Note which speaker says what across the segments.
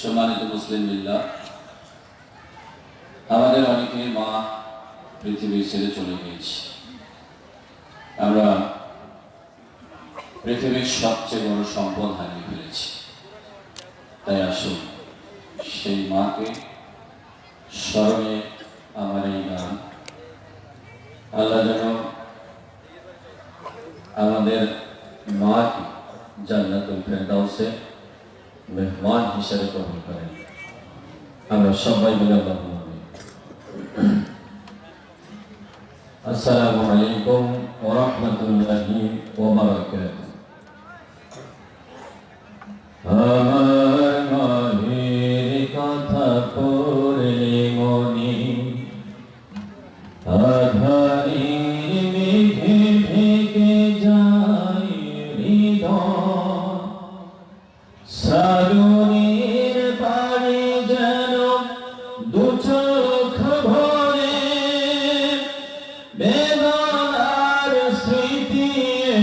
Speaker 1: সম্মানিত মুসলিম মিল্লা আমাদের অনেকে মা পৃথিবী ছেড়ে চলে গিয়েছে। আমরা পৃথিবীর সবচেয়ে বড় সম্পদ হারিয়ে ফেলেছি। তাই আসুন, সেই মাকে স্মরণে আমার এই গান। আল্লাহ যেন আমাদের মাকে জান্নাতুল ফেরদাউসে mehman hisari kohon kare amra shabai bila bahu amin assalamualaikum warahmatullahi wabarakatuh.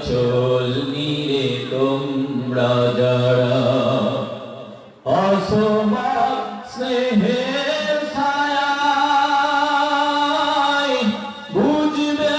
Speaker 1: চল নিরে তোমরা যারা অসমা স্নেহের ছায়ায় বুঝবে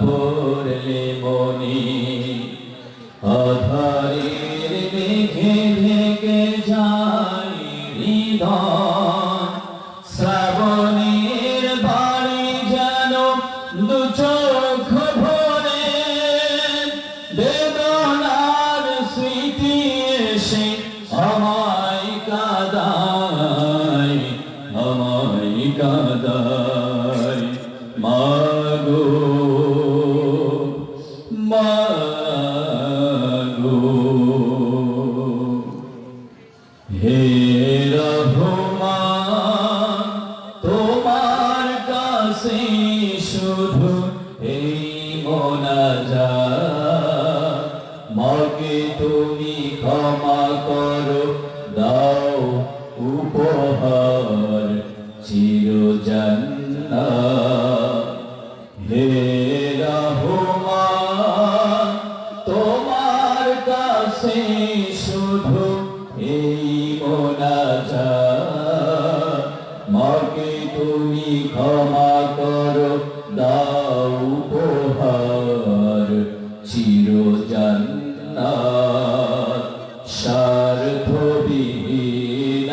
Speaker 1: পড়লে মনে আধারের মেঘে ঢেকে যায় হৃদয়। শ্রাবণের বাড়ি যেন দু কাছে শুধু এই মোনাজা মাকে তুমি ক্ষমা করো দাও উপহার চির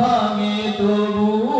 Speaker 1: ভাঙে তবু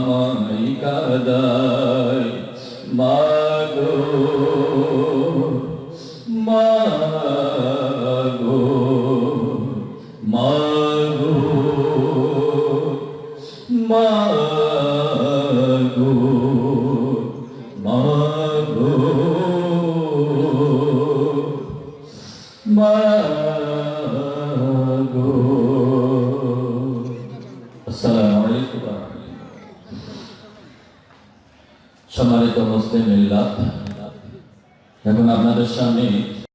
Speaker 1: আমায় কাদায় মাগো মাগো মাগো সম্মানিত মুসলিম মিল্লাত। এখন আপনাদের সামনে